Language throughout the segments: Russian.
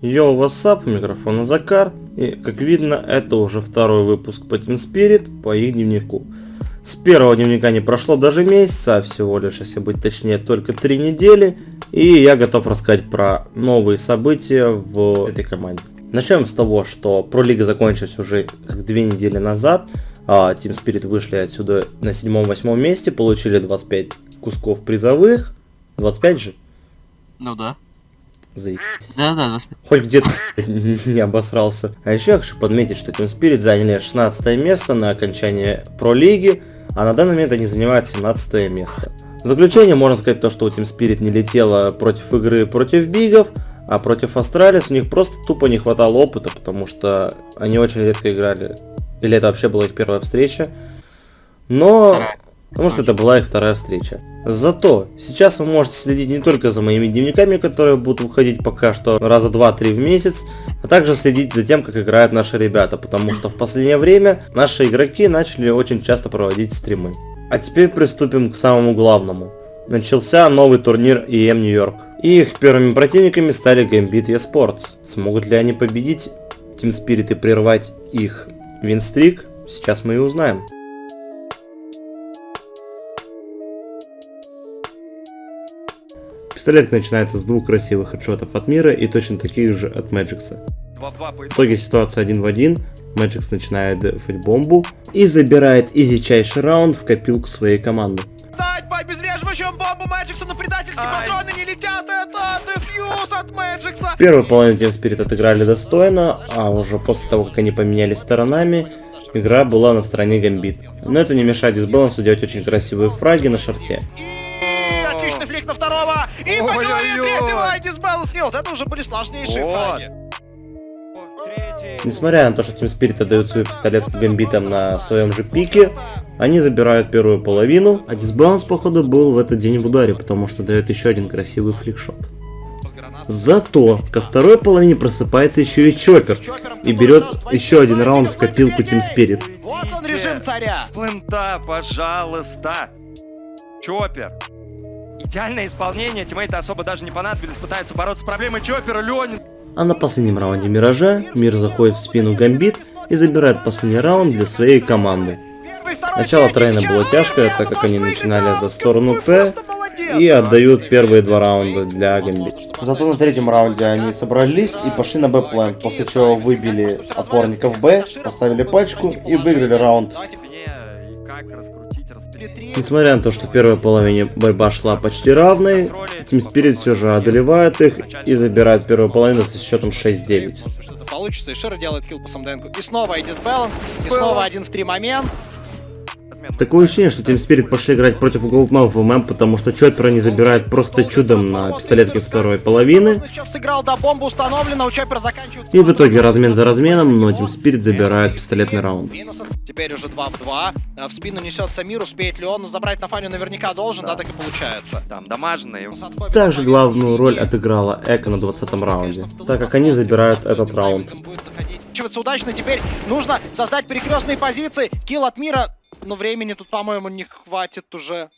Йоу, вассап, у Закар, и как видно, это уже второй выпуск по Team Spirit по их дневнику. С первого дневника не прошло даже месяца, а всего лишь, если быть точнее, только три недели, и я готов рассказать про новые события в этой команде. Начнем с того, что пролига закончилась уже как две недели назад, а Team Spirit вышли отсюда на седьмом-восьмом месте, получили 25 кусков призовых, 25 же? Ну да. Заебись. Да, да, 25. Хоть где-то не обосрался. А еще я хочу подметить, что Team Spirit заняли 16 место на окончании Про Лиги, а на данный момент они занимают 17 место. В заключение можно сказать то, что у Team Spirit не летело против игры против BIG ов, а против Astralis у них просто тупо не хватало опыта, потому что они очень редко играли. Или это вообще была их первая встреча. Но... Вторая. Потому что это была их вторая встреча. Зато сейчас вы можете следить не только за моими дневниками, которые будут выходить пока что раза два-три в месяц, а также следить за тем, как играют наши ребята, потому что в последнее время наши игроки начали очень часто проводить стримы. А теперь приступим к самому главному. Начался новый турнир EM Нью-Йорк. И их первыми противниками стали Gambit eSports. Смогут ли они победить Team Spirit и прервать их винстрик? Сейчас мы и узнаем. Пистолет начинается с двух красивых хедшотов от Мира и точно таких же от Мэджикса. 2-2 по В итоге ситуация один в один. Мэджикс начинает дефать бомбу и забирает изичайший раунд в копилку своей команды. Дать по обезвреживающему бомбу Мэджикса, но предательские Ай. патроны не летят. Это дефьюз от Мэджикса. Первую половину Team Spirit отыграли достойно, а уже после того, как они поменялись сторонами, игра была на стороне Гамбит. Но это не мешает дисбалансу делать очень красивые фраги на шарте. Второго. И по голове третьего. Дисбаланс нет. Это уже были сложнейшие Вот. фраги. Несмотря на то, что Team Spirit отдают свой пистолет Гамбитам на своем же пике, они забирают первую половину, а дисбаланс, походу, был в этот день в ударе, потому что дает еще один красивый фликшот. Зато ко второй половине просыпается еще и Чоппер и берет еще один раунд в копилку Team Spirit. Вот он режим царя. Сплинта, пожалуйста. Чоппер. Идеальное исполнение, тиммейты особо даже не понадобились, пытаются бороться с проблемой Чоппера, Ленин. А на последнем раунде Миража Мир заходит в спину Гамбит и забирает последний раунд для своей команды. Начало трейна было тяжкое, так как они начинали за сторону Ну, Т и отдают первые два раунда для Гамбит. Зато на третьем раунде они собрались и пошли на Б-план, после чего выбили опорников Б, поставили пачку и выиграли раунд. Несмотря на то, что в первой половине борьба шла почти равной, Team Spirit все же одолевает их и забирает первую половину со счетом 6-9. Что-то получится, и Шера делает килл по самденку. И снова и дисбаланс, и снова один в три момент. Такое ощущение, что Team Spirit пошли играть против Голднов в ММ, потому что Чоппера не забирает просто чудом на пистолетке второй половины. Сейчас сыграл, да, бомба установлена, у Чоппера заканчивается. И в итоге размен за разменом, но Team Spirit забирает пистолетный раунд. Теперь уже 2 в 2. В спину несется мир, успеет ли он, но забрать на фаню наверняка должен, да, так и получается. Там, дамажные. Также главную роль отыграла eco на 20 раунде, так как они забирают этот раунд. Удачно, теперь нужно создать перекрестные позиции. Kill от мира, но времени тут, по-моему, не хватит уже.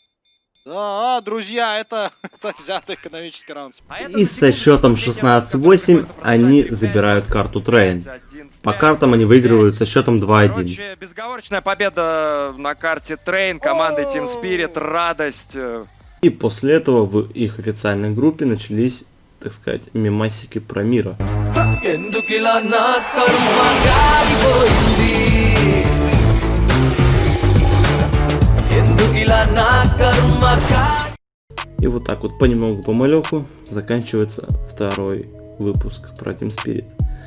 Да, друзья, это, это взятый экономический раунд. И со счетом 16-8 они забирают карту Train. По картам они выигрывают со счетом 2-1. Короче, безоговорочная победа на карте Train, команды Team Spirit, радость. И после этого в их официальной группе начались, так сказать, мемасики про мира. И вот так вот понемногу помалеку заканчивается второй выпуск про Team Spirit.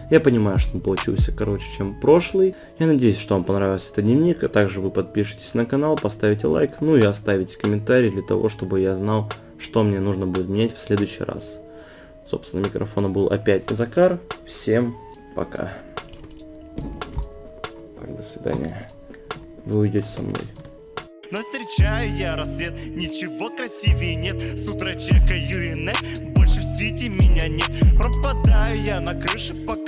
Я понимаю, что он получился короче, чем прошлый. Я надеюсь, что вам понравился этот дневник, а также вы подпишитесь на канал, поставите лайк, ну и оставите комментарий для того, чтобы я знал, что мне нужно будет менять в следующий раз. Собственно, микрофона был опять Закар. Всем пока. Так, до свидания. Вы уйдете со мной. Но встречаю я рассвет, ничего красивее нет. С утра чекаю и больше в сети меня нет. Пропадаю я на крыше, пока